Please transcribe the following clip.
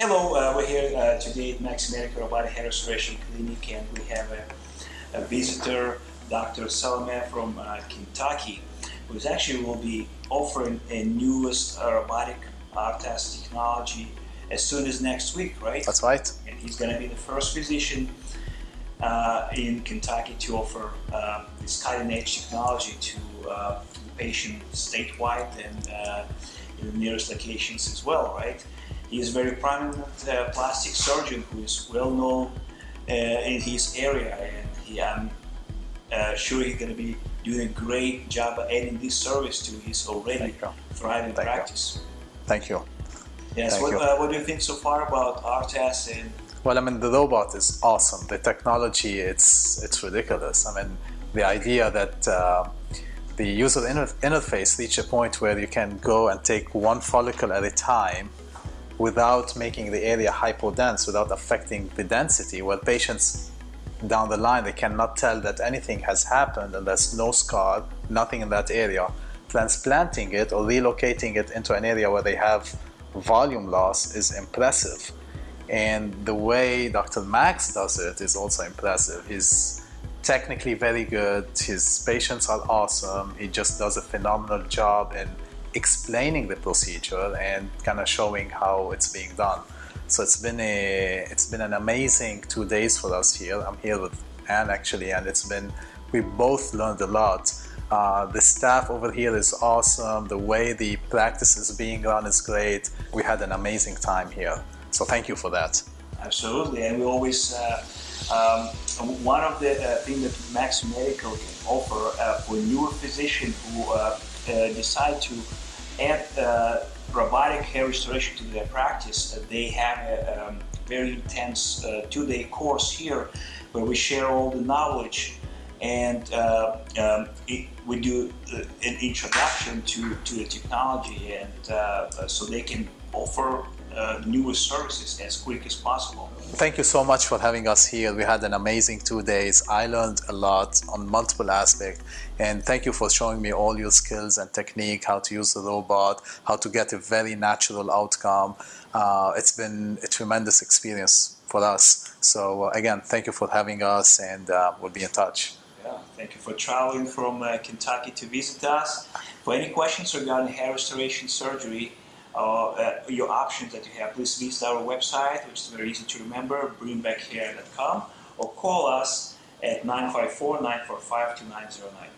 Hello, uh, we're here uh, today at Max Medical Robotic Hair Restoration Clinic and we have a, a visitor, Dr. Salome from uh, Kentucky, who actually will be offering a newest uh, robotic ARTAS technology as soon as next week, right? That's right. And he's going to be the first physician uh, in Kentucky to offer uh, this cutting-edge technology to uh, the patient statewide and uh, in the nearest locations as well, right? He is a very prominent uh, plastic surgeon who is well known uh, in his area, and he, I'm uh, sure he's going to be doing a great job adding this service to his already thriving Thank practice. You. Thank you. Yes. Thank What, you. uh, what do you think so far about ARTAS and Well, I mean, the robot is awesome. The technology, it's it's ridiculous. I mean, the idea that uh, the user inter- interface reach a point where you can go and take one follicle at a time without making the area hypodense, without affecting the density, where patients down the line they cannot tell that anything has happened and there's no scar, nothing in that area. Transplanting it or relocating it into an area where they have volume loss is impressive. And the way Dr. Max does it is also impressive. He's technically very good, his patients are awesome, he just does a phenomenal job in explaining the procedure and kind of showing how it's being done. So it's been a it's been an amazing two days for us here. I'm here with Anne actually, and it's been we both learned a lot. Uh, the staff over here is awesome. The way the practice is being run is great. We had an amazing time here. So thank you for that. Absolutely, and we always uh, um, one of the uh, things that Max Medical can offer uh, for newer physicians who uh, decide to add uh, robotic hair restoration to their practice, uh, they have a um, very intense uh, two-day course here where we share all the knowledge and uh, um, it, we do uh, an introduction to, to the technology and uh, so they can offer uh, newest services as quick as possible. Thank you so much for having us here. We had an amazing two days. I learned a lot on multiple aspects. And thank you for showing me all your skills and technique, how to use the robot, how to get a very natural outcome. Uh, it's been a tremendous experience for us. So uh, again, thank you for having us and uh, we'll be in touch. Yeah, thank you for traveling from uh, Kentucky to visit us. For any questions regarding hair restoration surgery, Uh, uh, your options that you have, please visit our website, which is very easy to remember, bringbackhair.com, or call us at 954-945-2909.